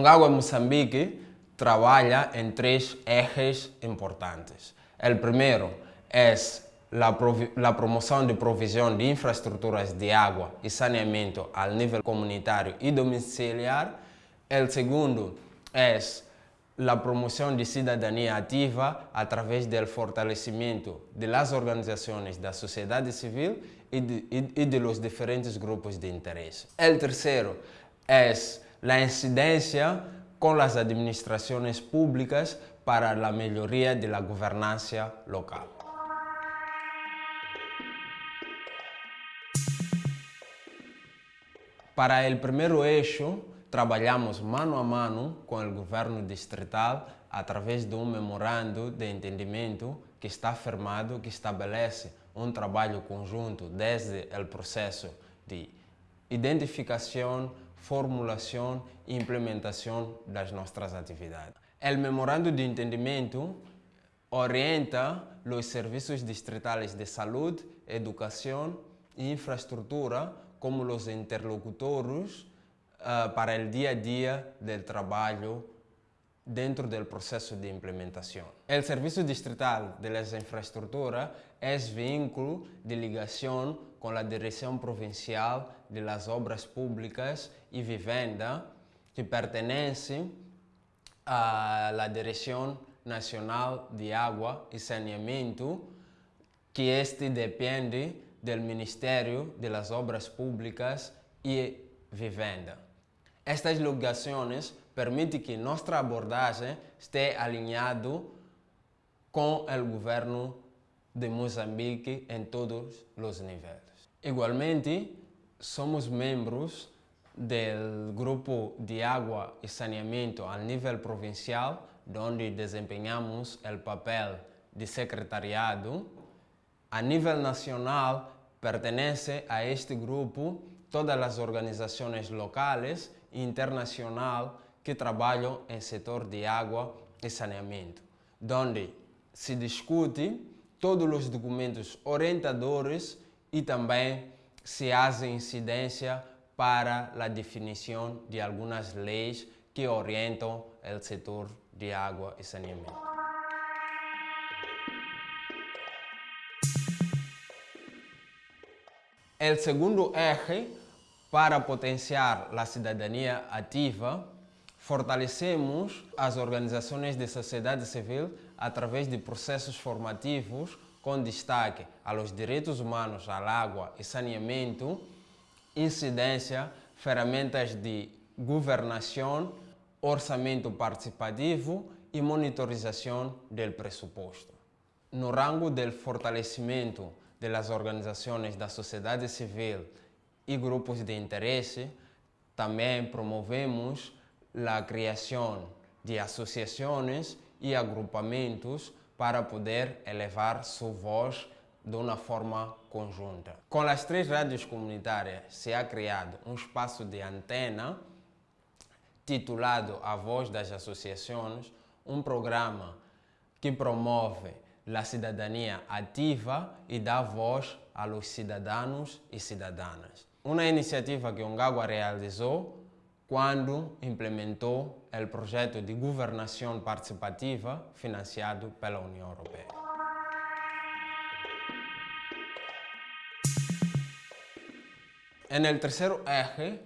Ongawa Moçambique trabalha em três ejes importantes. O primeiro é la promoção de provisão de infraestruturas de água e saneamento ao nível comunitário e domiciliar. O segundo é a promoção de cidadania ativa através do fortalecimento das organizações da sociedade civil e e, e de los diferentes grupos de interesse. O terceiro é a incidência com as administrações públicas para a melhoria da governança local. Para o primeiro eixo, trabalhamos mano a mano com o governo distrital através de um memorando de entendimento que está firmado, que estabelece um trabalho conjunto desde o processo de identificação, formulação e implementação das nossas atividades. O memorando de entendimento orienta os serviços distritais de saúde, educação e infraestrutura como os interlocutores uh, para o dia a dia do trabalho dentro do processo de implementação. O Serviço Distrital de las Infraestruturas é vínculo de ligação com a Direção Provincial de las Obras Públicas e Vivenda, que pertence à Direção Nacional de Água e Saneamento, que este depende do Ministério das Obras Públicas e Vivenda. Estas ligações permitem que nossa abordagem esteja alinhada com o governo de Moçambique em todos os níveis. Igualmente, somos membros do Grupo de Água e Saneamento a nível provincial, onde desempenhamos o papel de secretariado a nível nacional, pertenece a este grupo todas as organizações locais internacional que trabalham em setor de água e saneamento, onde se discute todos os documentos orientadores e também se faz incidência para a definição de algumas leis que orientam o setor de água e saneamento. O segundo eje, para potenciar a cidadania ativa, fortalecemos as organizações de sociedade civil através de processos formativos com destaque aos direitos humanos à água e saneamento, incidência, ferramentas de governação, orçamento participativo e monitorização do pressuposto. No rango do fortalecimento das organizações da sociedade civil e grupos de interesse, também promovemos a criação de associações e agrupamentos para poder elevar sua voz de uma forma conjunta. Com as três rádios comunitárias se ha criado um espaço de antena titulado A Voz das Associações, um programa que promove a cidadania ativa e dá voz aos cidadãos e cidadãs. Uma iniciativa que Ongagua realizou quando implementou o projeto de governação participativa financiado pela União Europeia. No terceiro eje,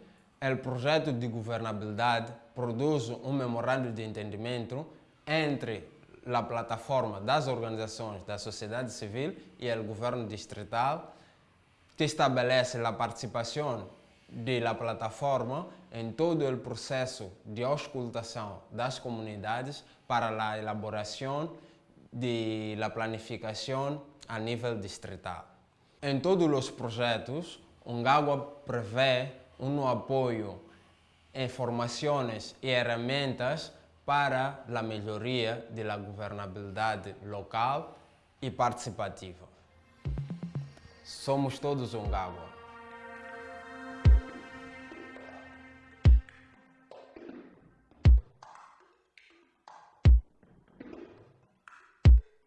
o projeto de governabilidade produz um memorando de entendimento entre a plataforma das organizações da sociedade civil e o governo distrital, que estabelece a participação da plataforma em todo o processo de auscultação das comunidades para a elaboração da planificação a nível distrital. Em todos os projetos, Ungagua prevê um apoio em formações e ferramentas para a melhoria da governabilidade local e participativa. Somos todos Ungagua.